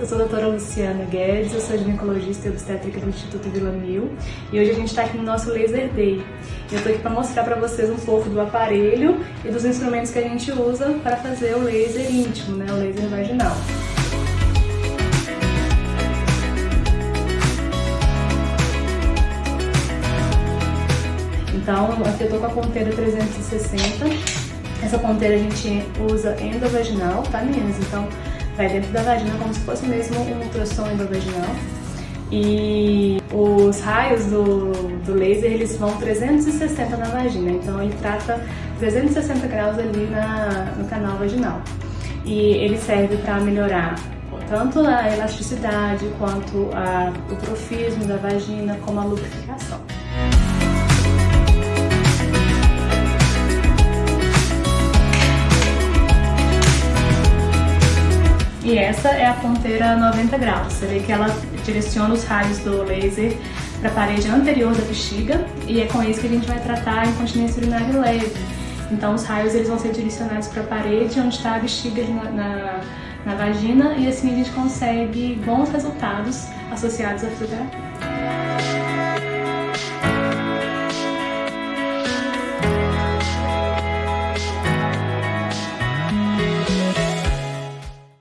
eu sou a doutora Luciana Guedes, eu sou ginecologista e obstétrica do Instituto Vila Mil e hoje a gente está aqui no nosso Laser Day. Eu estou aqui para mostrar para vocês um pouco do aparelho e dos instrumentos que a gente usa para fazer o laser íntimo, né, o laser vaginal. Então, aqui eu estou com a ponteira 360. Essa ponteira a gente usa endovaginal, tá meninas? Então, vai dentro da vagina como se fosse mesmo um ultrassom endovaginal. E os raios do, do laser, eles vão 360 na vagina, então ele trata 360 graus ali na, no canal vaginal. E ele serve para melhorar tanto a elasticidade quanto a, o profismo da vagina, como a lubrificação. E essa é a ponteira 90 graus. Você vê que ela direciona os raios do laser para a parede anterior da bexiga e é com isso que a gente vai tratar a incontinência urinária leve. Então os raios eles vão ser direcionados para a parede onde está a bexiga na, na, na, vagina e assim a gente consegue bons resultados associados à fisioterapia.